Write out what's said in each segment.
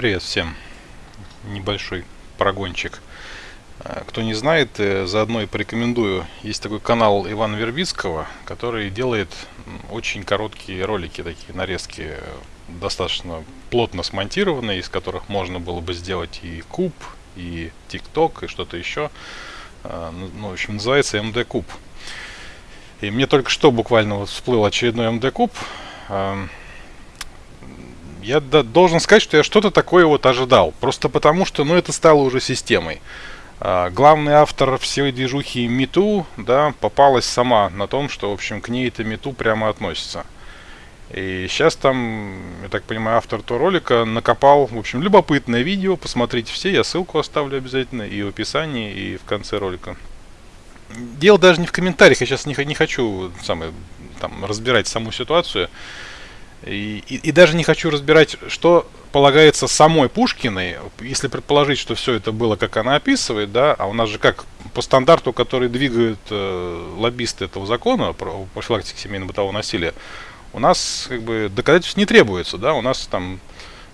Привет всем. Небольшой прогончик. А, кто не знает, э, заодно и порекомендую. Есть такой канал Ивана Вербицкого, который делает очень короткие ролики, такие нарезки, э, достаточно плотно смонтированные, из которых можно было бы сделать и куб, и тикток, и что-то еще. А, ну, ну, в общем, называется МД Куб. И мне только что буквально вот всплыл очередной МД Куб я должен сказать, что я что-то такое вот ожидал. Просто потому, что, ну, это стало уже системой. А, главный автор всей движухи Мету, да, попалась сама на том, что, в общем, к ней это Мету прямо относится. И сейчас там, я так понимаю, автор того ролика накопал, в общем, любопытное видео. Посмотрите все, я ссылку оставлю обязательно и в описании, и в конце ролика. Дело даже не в комментариях, я сейчас не, не хочу самое, там, разбирать саму ситуацию. И, и, и даже не хочу разбирать, что полагается самой Пушкиной, если предположить, что все это было, как она описывает, да, а у нас же как по стандарту, который двигают э, лоббисты этого закона про профилактику семейно-бытового насилия, у нас как бы доказательств не требуется, да, у нас там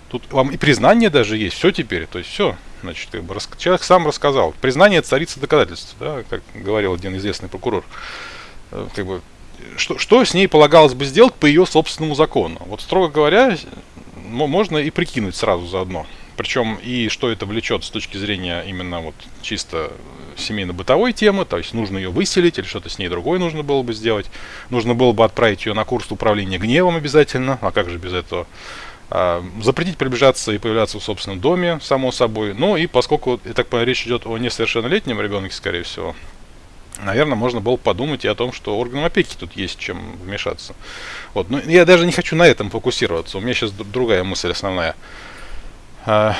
тут вам и признание даже есть, все теперь, то есть все, значит, как бы, рас, человек сам рассказал, признание царица доказательств, да, как говорил один известный прокурор, э, как бы что, что с ней полагалось бы сделать по ее собственному закону? Вот, строго говоря, можно и прикинуть сразу заодно. Причем и что это влечет с точки зрения именно вот чисто семейно-бытовой темы, то есть нужно ее выселить или что-то с ней другое нужно было бы сделать. Нужно было бы отправить ее на курс управления гневом обязательно, а как же без этого? А, запретить приближаться и появляться в собственном доме, само собой. Ну и поскольку, я так понимаю, речь идет о несовершеннолетнем ребенке, скорее всего, наверное, можно было подумать и о том, что органам опеки тут есть чем вмешаться. Вот. Но я даже не хочу на этом фокусироваться. У меня сейчас другая мысль основная. А,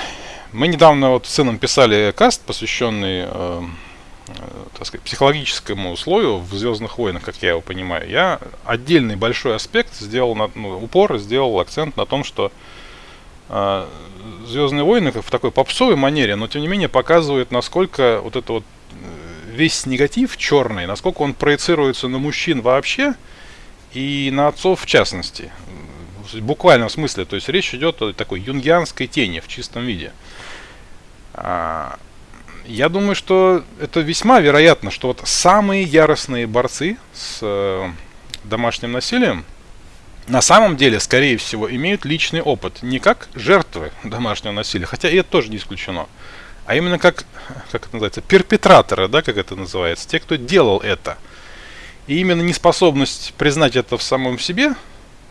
мы недавно вот с сыном писали каст, посвященный э, э, так сказать, психологическому условию в Звездных войнах, как я его понимаю. Я отдельный большой аспект сделал, на, ну, упор сделал акцент на том, что э, Звездные войны в такой попсовой манере, но тем не менее показывают, насколько вот это вот весь негатив черный, насколько он проецируется на мужчин вообще и на отцов в частности. В буквальном смысле. То есть речь идет о такой юнгианской тени в чистом виде. А, я думаю, что это весьма вероятно, что вот самые яростные борцы с э, домашним насилием на самом деле, скорее всего, имеют личный опыт. Не как жертвы домашнего насилия, хотя и это тоже не исключено а именно как, как это называется, перпетраторы, да, как это называется, те, кто делал это. И именно неспособность признать это в самом себе,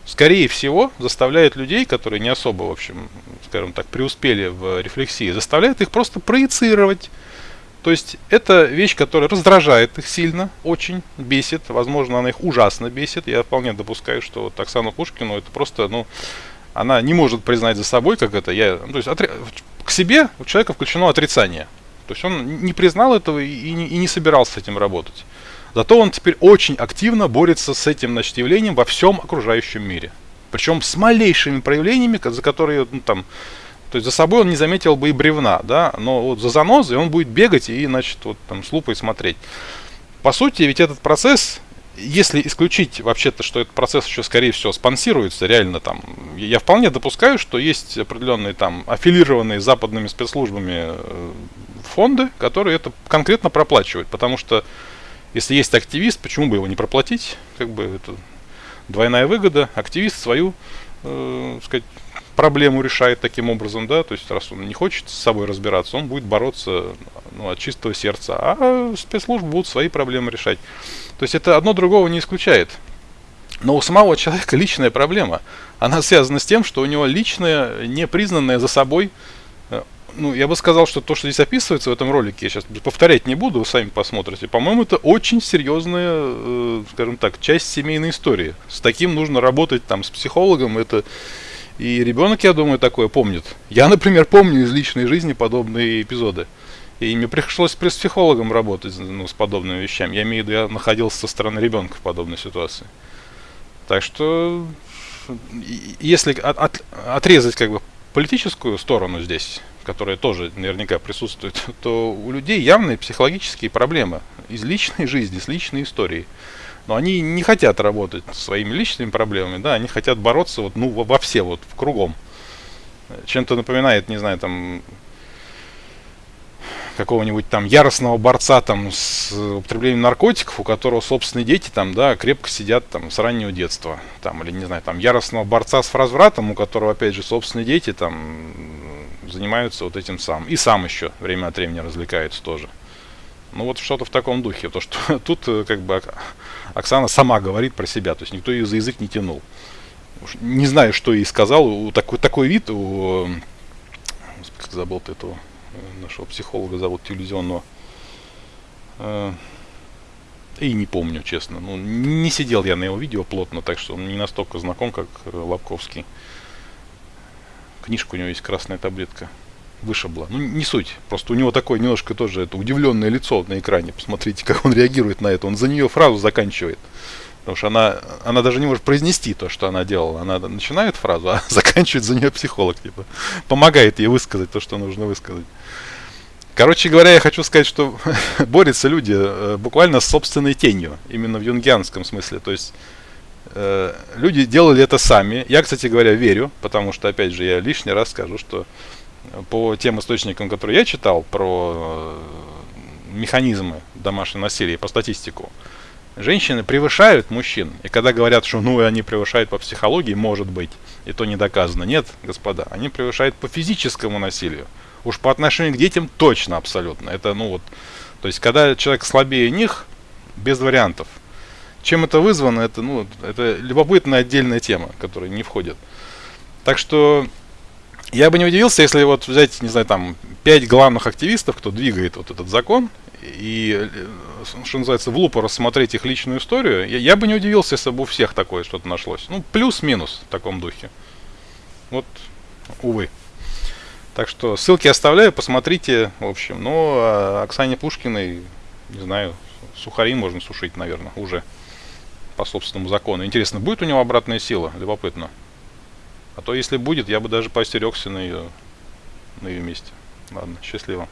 скорее всего, заставляет людей, которые не особо, в общем, скажем так, преуспели в рефлексии, заставляет их просто проецировать. То есть это вещь, которая раздражает их сильно, очень бесит, возможно, она их ужасно бесит. Я вполне допускаю, что вот Оксану Пушкину это просто, ну, она не может признать за собой, как это я, ну, то есть отри к себе у человека включено отрицание. То есть он не признал этого и не, и не собирался с этим работать. Зато он теперь очень активно борется с этим значит, явлением во всем окружающем мире. Причем с малейшими проявлениями, за которые ну, там, то есть за собой он не заметил бы и бревна, да, но вот за занозой он будет бегать и, значит, вот там с лупой смотреть. По сути, ведь этот процесс если исключить вообще-то, что этот процесс еще, скорее всего, спонсируется реально там, я вполне допускаю, что есть определенные там аффилированные западными спецслужбами э, фонды, которые это конкретно проплачивают, потому что если есть активист, почему бы его не проплатить, как бы это двойная выгода, активист свою, э, сказать, проблему решает таким образом, да, то есть раз он не хочет с собой разбираться, он будет бороться ну, от чистого сердца, а спецслужбы будут свои проблемы решать. То есть это одно другого не исключает. Но у самого человека личная проблема. Она связана с тем, что у него личная, непризнанная за собой ну, я бы сказал, что то, что здесь описывается в этом ролике, я сейчас повторять не буду, вы сами посмотрите. По-моему, это очень серьезная, э, скажем так, часть семейной истории. С таким нужно работать там с психологом. Это и ребенок, я думаю, такое помнит. Я, например, помню из личной жизни подобные эпизоды. И мне пришлось с психологом работать ну, с подобными вещами. Я имею в виду, я находился со стороны ребенка в подобной ситуации. Так что, если от, от, отрезать как бы политическую сторону здесь, которая тоже наверняка присутствует, то у людей явные психологические проблемы из личной жизни, с личной историей. Но они не хотят работать своими личными проблемами, да, они хотят бороться вот, ну, во все вот, в кругом. чем-то напоминает, не знаю, там какого-нибудь там яростного борца там с употреблением наркотиков, у которого собственные дети там, да, крепко сидят там с раннего детства, там, или, не знаю, там, яростного борца с развратом, у которого, опять же, собственные дети там занимаются вот этим сам. И сам еще время от времени развлекается тоже. Ну вот что-то в таком духе, то что тут э, как бы Оксана сама говорит про себя, то есть никто ее за язык не тянул. Не знаю, что ей сказал, у такой, такой вид, у, как забыл ты этого нашего психолога зовут телевизионного. Э, и не помню, честно. Ну, не сидел я на его видео плотно, так что он не настолько знаком, как э, Лобковский. Книжка у него есть «Красная таблетка». Вышибла. Ну, не суть. Просто у него такое немножко тоже это удивленное лицо на экране. Посмотрите, как он реагирует на это. Он за нее фразу заканчивает. Потому что она, она даже не может произнести то, что она делала. Она начинает фразу, а заканчивает за нее психолог. Типа, помогает ей высказать то, что нужно высказать. Короче говоря, я хочу сказать, что борются люди э, буквально с собственной тенью, именно в юнгианском смысле. То есть э, люди делали это сами. Я, кстати говоря, верю, потому что, опять же, я лишний раз скажу, что по тем источникам, которые я читал про э, механизмы домашнего насилия, по статистику, женщины превышают мужчин. И когда говорят, что ну они превышают по психологии, может быть, и то не доказано. Нет, господа, они превышают по физическому насилию. Уж по отношению к детям точно абсолютно. Это, ну вот, то есть, когда человек слабее них, без вариантов. Чем это вызвано, это, ну, это любопытная отдельная тема, которая не входит. Так что я бы не удивился, если вот взять, не знаю, там, пять главных активистов, кто двигает вот этот закон, и, э, что называется, в лупу рассмотреть их личную историю, я, я бы не удивился, если бы у всех такое что-то нашлось. Ну, плюс-минус в таком духе. Вот, увы. Так что ссылки оставляю, посмотрите, в общем. Ну, а Оксане Пушкиной, не знаю, сухари можно сушить, наверное, уже по собственному закону. Интересно, будет у него обратная сила? Любопытно. А то, если будет, я бы даже поостерегся на ее, на ее месте. Ладно, счастливо.